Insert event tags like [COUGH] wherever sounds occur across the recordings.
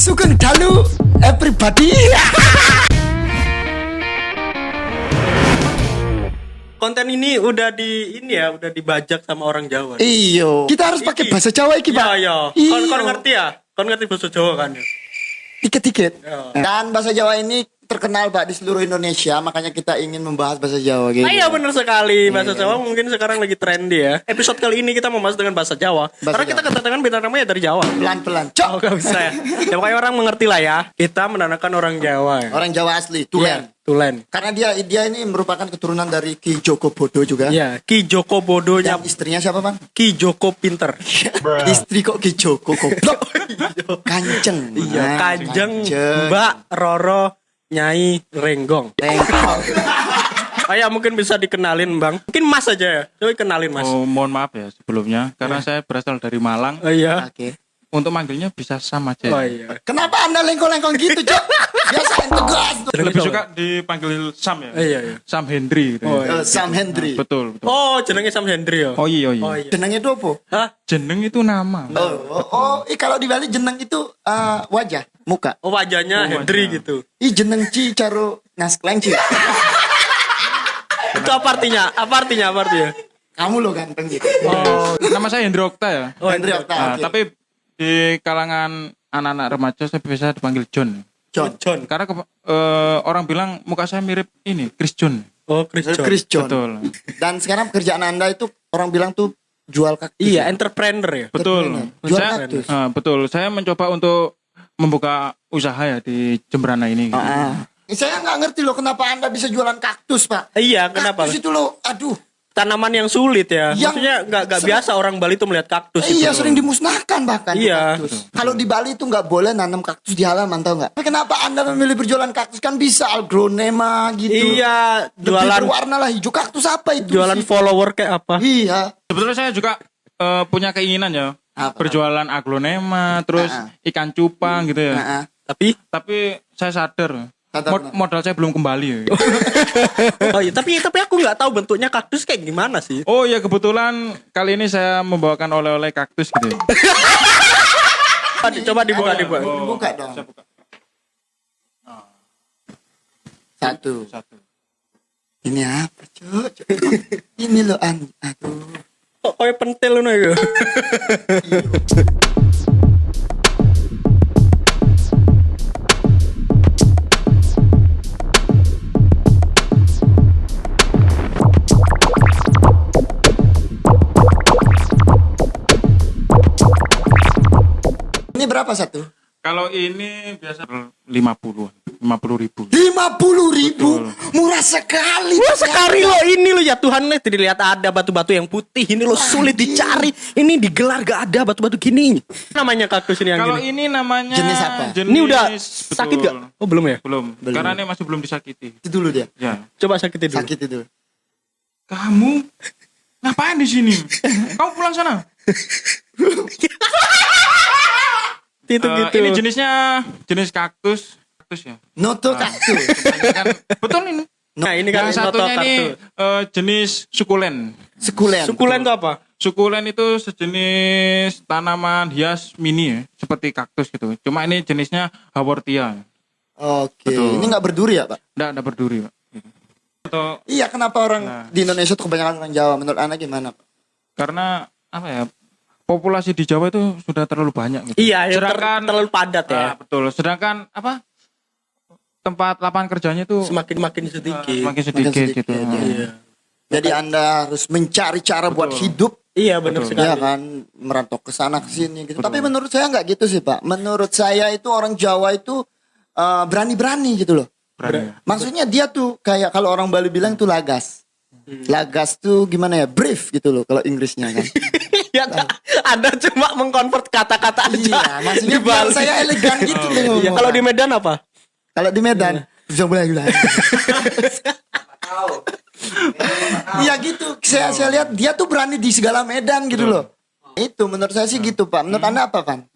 Sugeng dalu everybody. konten ini udah di ini ya udah dibajak sama orang Jawa Iyo. Kita harus pakai bahasa Jawa iki, iya Pak. iya Iyo. kon kon ngerti ya kon ngerti bahasa Jawa kan Dikit-dikit. Iya. Dan bahasa Jawa ini terkenal Pak di seluruh Indonesia, makanya kita ingin membahas bahasa Jawa gitu. Ah, iya benar sekali bahasa Jawa mungkin sekarang lagi trendy ya episode kali ini kita membahas dengan bahasa Jawa Bahasa karena kita kedatangan bintang tamu ya dari Jawa Pelan-pelan. Cok. Oh gak bisa ya Ya pokoknya orang mengerti lah ya Kita menandakan orang Jawa ya Orang Jawa asli, Iya, Tulen. Tulen Karena dia dia ini merupakan keturunan dari Ki Joko Bodo juga. Iya Ki Joko Bodonya Dan istrinya siapa, Bang? Ki Joko Pinter [LAUGHS] Istri kok Ki Joko goblok. [LAUGHS] Kanceng. Iya Nah, Kanjeng Kanjeng. Mbak Roro Nyai Renggong Tengkol. Oh ya mungkin bisa dikenalin bang Mungkin mas aja ya Coba kenalin mas Oh, mohon maaf ya sebelumnya karena saya berasal dari Malang. Oh iya Oke. Untuk manggilnya bisa Sam aja. Oh iya Kenapa Anda lengkong-lengkong gitu, Cok? Biasa tegas. Lebih suka dipanggil Sam ya. Iya iya Sam Hendry gitu. Oh, ya. Eh, Sam Hendry. Betul, betul. Oh jenengnya Sam Hendry ya Oh iya iya. Oh iya Jenengnya itu apa? Hah? Jeneng itu nama. Oh, oh, oh, ih, kalau di Bali jeneng itu eh, wajah, muka. Oh wajahnya Oh, wajah. gitu Ih jeneng Ci caro naskleng Ci. [LAUGHS] Itu apa artinya? Apa artinya? Apa artinya? Kamu lo ganteng gitu. Oh, nama saya Hendry Okta ya. Oh, Hendry. Okta. Nah, oke. tapi di kalangan anak-anak remaja saya biasa dipanggil John. John. John Karena ke- eh, orang bilang muka saya mirip ini Chris John. Oh Chris John Chris John. Betul. Dan sekarang pekerjaan Anda itu orang bilang tuh jual kaktus. Iya entrepreneur ya Betul. Jual Saya, kaktus. Ah, betul. Saya mencoba untuk membuka usaha ya di Jemberana ini. gitu. Ah. Saya nggak ngerti loh kenapa Anda bisa jualan kaktus, Pak. Iya kenapa? Kaktus itu loh, aduh. Tanaman yang sulit ya Yang Maksudnya nggak nggak biasa orang Bali tuh melihat kaktus Eh, iya itu. sering dimusnahkan bahkan Iya. kaktus. Kalau di Bali itu nggak boleh nanam kaktus di halaman tau nggak? Tapi Kenapa anda memilih berjualan kaktus kan bisa algronema gitu? Iya Lebih Jualan berwarna lah hijau kaktus apa itu? Jualan sih? follower kayak apa Iya. Sebetulnya saya juga eh, punya keinginan ya Apa? berjualan aglonema, terus Ah, ikan cupang gitu ya. Nah, Tapi Tapi saya sadar mod- modal saya belum kembali. Ya. [LAUGHS] Oh iya tapi tapi aku nggak tahu bentuknya kaktus kayak gimana sih oh ya kebetulan kali ini saya membawakan oleh-oleh kaktus gitu. ya. [LAUGHS] Coba di- Coba dibuka dibuka Oh, Buka dong. saya buka. Satu. Satu. Ini apa, Cuk? Cuk. Ini loh an. Aduh. Kok kayak pentil loh ya Ini berapa satu? Kalau ini biasa 50 50 ribu. Lima puluh ribu. Murah sekali. Wah sekali loh ini loh ya Tuhan nih dilihat ada batu-batu yang putih ini loh sulit dicari ini digelar gak ada batu-batu gini namanya kaktus ini yang Kalau gini ini namanya Jenis apa? jenis- ini udah betul. sakit gak? Oh belum ya? Belum. Belum. Karena ini masih belum disakiti. Itu dulu dia. Ya. Coba sakitin dulu. Sakit itu. Kamu ngapain di sini? [LAUGHS] Kamu pulang sana. [LAUGHS] Itu Eh, gitu. Ini jenisnya jenis kaktus. Kaktus ya. Noto kaktus. Kebanyakan- betul ini. Nah ini kan Yang satunya ini eh, jenis sukulen. Sekulen. Sukulen tuh apa? Sukulen itu sejenis tanaman hias mini ya, seperti kaktus gitu. Cuma ini jenisnya haworthia. Oke. Betul. Ini nggak berduri ya, Pak? Nggak ada berduri, Pak. Atau Iya, kenapa orang Nah. di Indonesia tuh kebanyakan orang Jawa? Menurut Anda gimana, Pak? karena apa ya? Populasi di Jawa itu sudah terlalu banyak gitu. Iya, ya, ter- Sedangkan terlalu padat ya. Ah, betul. Sedangkan apa? Tempat lapangan kerjanya itu Semakin makin sedikit. semakin sedikit, sedikit, gitu. iya. Iya. Jadi Anda harus mencari cara buat hidup Iya benar Betul. sekali. ya kan merantau ke sana ke sini gitu. Tapi menurut saya nggak gitu sih, Pak. Menurut saya itu orang Jawa itu eh, berani-berani gitu loh. Berani. Maksudnya dia tuh kayak kalau orang Bali bilang tuh lagas. Lagas tuh gimana ya? Brief gitu loh kalau Inggrisnya kan. [LAUGHS] ya Kak, Anda cuma mengkonvert kata-kata aja. iya, maksudnya di biar Bali. saya elegan gitu ngomong. Iya, kalau di Medan apa? Kalau di Medan bisa mulai gula. Iya gitu. Saya saya lihat dia tuh berani di segala medan gitu loh. Itu menurut saya sih gitu, Pak. Menurut Anda apa, Pan?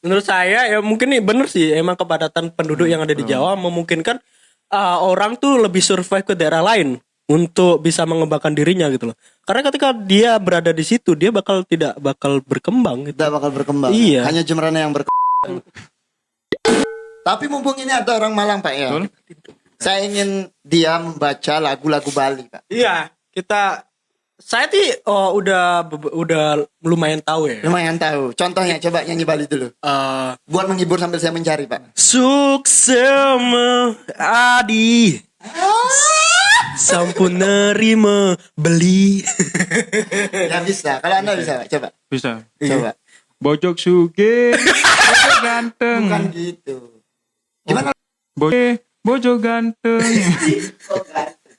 Menurut saya ya mungkin nih bener sih emang kepadatan penduduk yang ada di Jawa memungkinkan uh, orang tuh lebih survive ke daerah lain untuk bisa mengembangkan dirinya gitu loh. Karena ketika dia berada di situ dia bakal tidak bakal berkembang gitu. Tidak bakal berkembang. Iya. Hanya Jemrana yang berkembang. Tapi mumpung ini ada orang Malang Pak ya. Betul. Saya ingin dia membaca lagu-lagu Bali Pak. Iya, kita saya sih oh, udah udah lumayan tahu ya. Lumayan tahu. Contohnya coba nyanyi Bali dulu. Eh, Buat menghibur sambil saya mencari Pak. Suksema adi Sampun nerima beli [LAUGHS] Ya bisa. Kalau anda bisa Pak. Coba. Bisa. Coba. Bojok suge, [LAUGHS] ganteng. Bukan gitu. Gimana? Boje, [LAUGHS] bojo ganteng.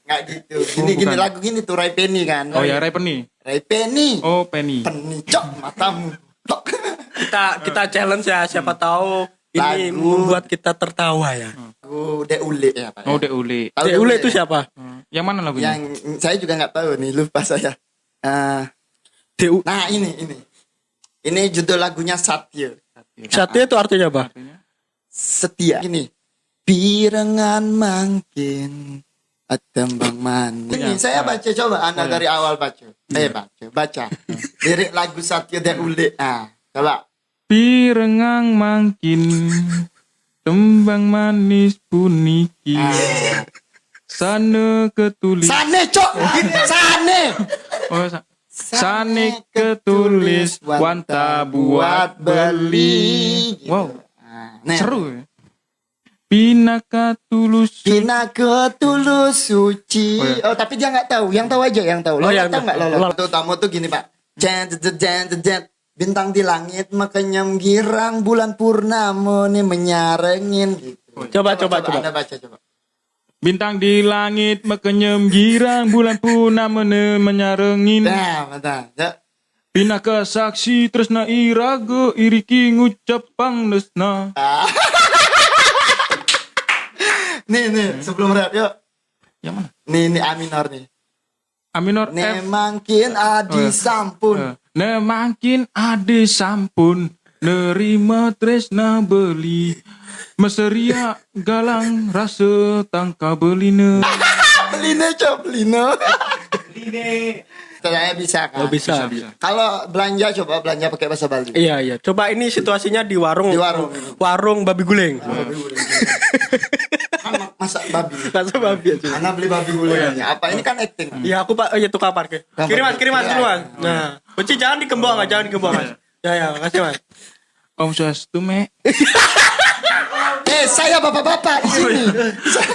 Nggak gitu. Gini gini lagu gini tuh Rai Penny kan. Oh ya, Ray Penny. Rai Penny. Oh, Penny. Penny cok matamu. Tok. Kita kita challenge ya siapa tahu ini Lagu. membuat kita tertawa ya Lagu Dek Ule ya Pak. Oh, Dek Uli. Tahu Dek Dek Ule Ule itu ya? siapa? Yang mana lagunya? Yang saya juga nggak tahu nih lupa saya. Eh, DU nah ini ini. Ini judul lagunya Satya. Satya itu artinya apa? Setia. Ini. Pirengan mangkin Atembang manis. Ini saya baca coba Anda dari awal baca. Eh baca, baca. Lirik lagu Satya Dek Ule. Ah, coba. Pirengang mangkin tembang manis puniki Ah. sana ketulis Sane cok, sane. oh sa- sane ketulis wanta buat beli wow nah. seru ya Pinaka tulus Kina ketulus suci. Oh, Oh, iya. tapi dia nggak tahu. Yang tahu aja yang tahu. Lo Oh, yang tahu nggak lo? tuh tamu tuh gini pak. Jen, jen, jen, jen. Bintang di langit makanya girang bulan purnama nih menyarengin gitu. Coba, coba, coba. Anda baca coba. bintang di langit mekenyem girang bulan purnama ne menyarengin Nah, betul. Pinaka saksi tresna iraga iriki ngucap pangdesna [LAUGHS] Nih, nih, sebelum rap yuk. yang mana Nih, nih A minor nih. A minor F Nih mangkin adi Oh, ya. sampun. Eh, Ne makin ade sampun nerima tresna beli Meseria galang rasa tangka beline [LAUGHS] Beline cok, beline. Saya bisa kan? Oh, bisa. Kalau belanja coba belanja pakai bahasa Bali. Iya iya. Coba ini situasinya di warung. Di warung. Warung babi guling. Kan masak babi. Masa babi aja. Mana beli babi gulanya? Apa ini kan acting? Iya aku pak, oh, iya tukang parkir. Kirim mas, kirim mas, Iya. dulu mas. Nah, kunci jangan dikembang jangan dikembang mas. Ya ya, makasih mas. Om Swastiastu me [LAUGHS] Eh, saya bapak-bapak di sini.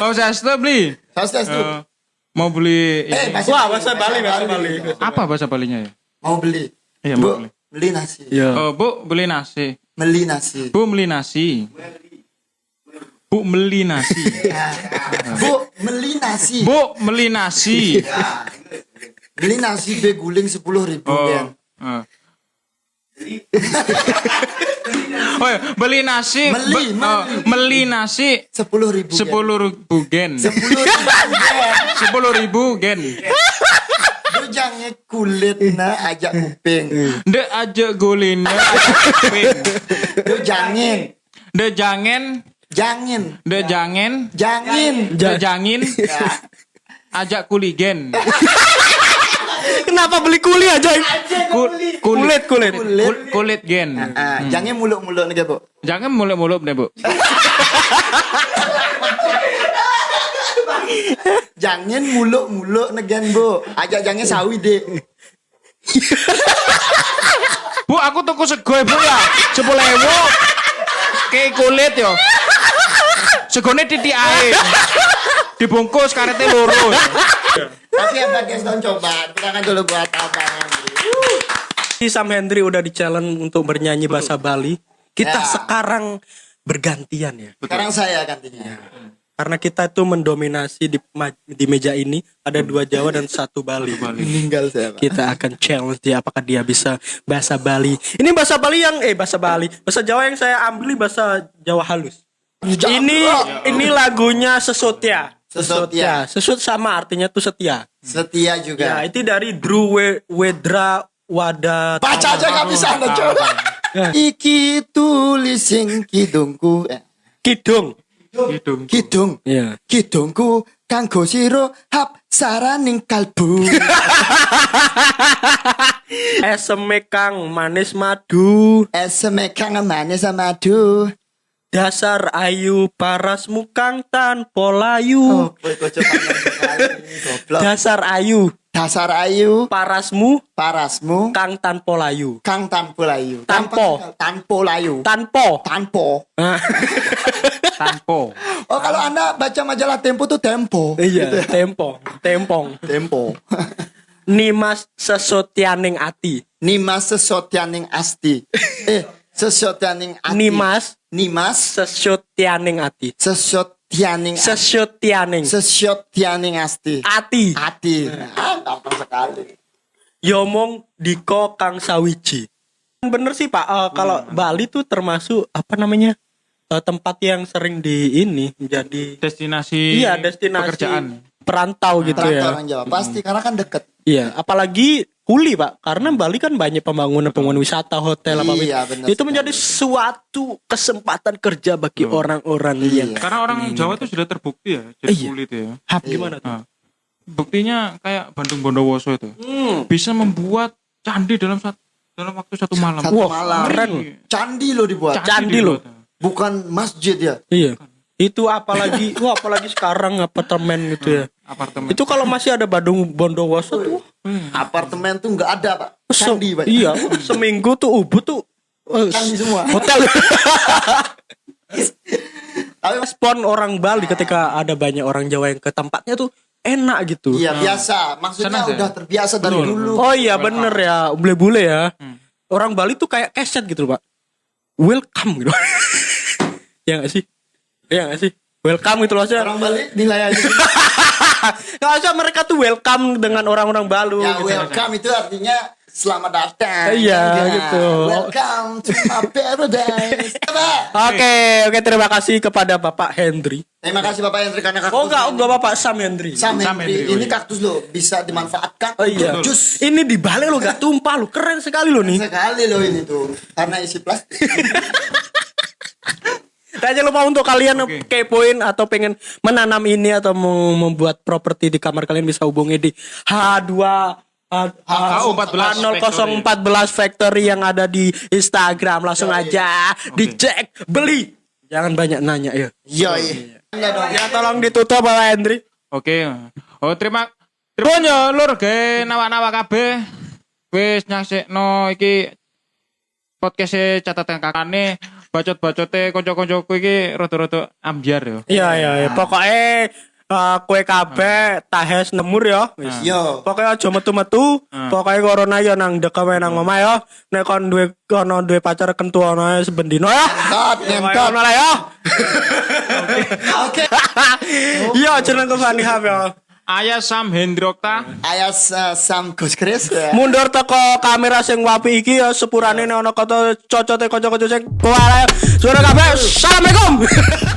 Om Swastiastu beli setuju. Eh, Mau beli Eh, bahasa Wah, bahasa Bali, bahasa Bali. Apa bahasa Balinya ya? Mau beli. Iya, Bu, mau beli. beli nasi. Iya. Oh, Bu beli nasi Beli nasi. Bu beli nasi Bu beli nasi [LAUGHS] Bu, beli nasi. Bu beli nasi Beli nasi beguling sepuluh ribu Oh, kan. eh. [LAUGHS] oh ya, beli nasi, Meli, be- oh, meli nasi Sepuluh ribu. Gen. sepuluh ribu gen, Sepuluh ribu. Gen. sepuluh ribu gen. Lu jangan kulit na ajak kuping. Dek aja golin, dek aja kuping. Lu jangan. Dek jangan, Jangan. dek jangan, Jangan. dek jangin, ajak kuligen, [LAUGHS] Kenapa beli kuli aja? Ku- Kulit kulit. kul- kulit gen. Ah, Jangan muluk-muluk nih bu. Jangan muluk-muluk deh bu. [LAUGHS] Jangan muluk-muluk negen bu. Ajak jangan sawi deh. Bu, aku tuku sego ya, bu ya, sepuluh ewu. Kayak kulit yo. Segone titik air. Dibungkus karetnya lurus. Tapi apa guys don't coba. Kita kan dulu buat apa. Si Sam Hendry udah di challenge untuk bernyanyi bahasa Bali. Kita Ya. sekarang bergantian ya. Sekarang saya gantinya. Karena kita tuh mendominasi di di meja ini ada dua Jawa dan satu Bali. Meninggal saya pak. Kita akan challenge dia apakah dia bisa bahasa Bali. Ini bahasa Bali yang eh bahasa Bali, bahasa Jawa yang saya ambil bahasa Jawa halus. Ini ini lagunya Sesotya. Sesotya. Sesut sama artinya tuh setia. Setia Ya, juga. itu dari Drew We- Wedra Wada. Baca aja nggak bisa anda coba. Ya. [LAUGHS] Iki tulising kidungku. Eh, Kidung. Gitu. Kidung. Ya. Kidungku kanggo siro hap saraning kalbu. [LAUGHS] Eseme kang manis madu. Esme kang manis sama madu. Dasar ayu parasmu kang tanpa layu. Oh. Dasar ayu Dasar ayu, parasmu parasmu, kang tanpa layu. kang tanpo layu. Tanpo. Tanpo layu. Tanpa. Tanpo. Ah, [LAUGHS] Tanpo. Oh, kalau Anda baca majalah Tempo tuh Tempo. iya, tempong, tempong. Tempo. Nimas sesotianing ati. Nimas sesotianing asti. Eh, [LAUGHS] sesotianing ati. Nimas Nimas sesotianing ati. sesotianing Sesotianing sesotianing asti. ati. Ati. Ah, gampang sekali. Yomong diko kang sawiji. Bener sih Pak, eh, kalau Bali tuh termasuk apa namanya eh, tempat yang sering di ini menjadi Destinasi iya destinasi pekerjaan. perantau gitu Perantau ya. orang Jawa. Pasti karena kan deket. Iya, apalagi Huli Pak, karena Bali kan banyak pembangunan pembangunan wisata, hotel apa Iya, apa. benar Itu sekali. menjadi suatu kesempatan kerja bagi orang-orang yang Iya. Karena orang Jawa itu sudah terbukti ya jadi Iya. kulit ya. Hap gimana tuh? Nah, buktinya kayak Bandung Bondowoso itu Hmm. bisa membuat candi dalam satu dalam waktu satu malam. Satu Wah, malam. keren. Candi lo dibuat. Candi loh. dibuat. Bukan masjid ya. Iya. Itu apalagi, wah apalagi sekarang apartemen gitu ya. Apartemen. Itu kalau masih ada Bandung Bondowoso tuh Apartemen tuh nggak ada pak. Candi pak. Iya, seminggu tuh ubud tuh eh, Candi semua. hotel. [LAUGHS] Tapi Respon orang Bali ketika ada banyak orang Jawa yang ke tempatnya tuh enak gitu. iya biasa. Maksudnya Senang, udah ya? terbiasa dari Betul. dulu. Oh iya bener ya, bule-bule ya. Orang Bali tuh kayak keset gitu Pak. Welcome gitu. [LAUGHS] ya gak sih? Ya gak sih? Welcome gitu loh aja. Orang Bali nilai aja. [LAUGHS] Gak usah mereka tuh welcome dengan orang-orang Balu ya gitu. welcome itu artinya selamat datang. Iya, Ya, gitu. Welcome to my paradise. Oke, oke terima kasih kepada Bapak Hendry. Terima kasih Bapak Hendri karena kaktus. Oh enggak, enggak Bapak Sam Hendry. Sam Sam Hendri. Hendri, oh Ini iya. kaktus lo bisa dimanfaatkan Oh iya. untuk jus. Ini dibalik lo gak tumpah lo, keren sekali lo nih. Sekali loh ini tuh. Karena isi plastik. [LAUGHS] Jangan lupa untuk kalian Oke. kepoin atau pengen menanam ini atau mau membuat properti di kamar kalian bisa hubungi di H2 H014 H014 Factory yang ada di Instagram langsung aja dicek beli jangan banyak nanya ya Yoi. Enggak dong. ya tolong ditutup Bapak Hendri Oke. Oh terima terima yo lur ge nawa-nawa kabeh. Wis nyaksikno iki podcast catatan kakane bacot-bacote kanca-kancaku iki rada-rada ambiar yo. iya iya iya pokoknya eh, kue kabeh tahes nemur ya wis. Yo. Pokoknya aja metu-metu, pokoknya corona ya nang dek wae nang omah ya. Nek kon duwe kono duwe pacar kentu ana sebendino ya. Ngentot. Pokoknya ono lah ya. [LAUGHS] Oke. [LAUGHS] Iya jeneng Fani Hab ya. Ayah Sam Hendrokta. Ayas uh, Sam Gus Chris ya. Mundur teko kamera sing wapi iki ya sepurane ana kata cocote kanca-kanca sing kuwara. Suara kabeh. Assalamualaikum. [LAUGHS]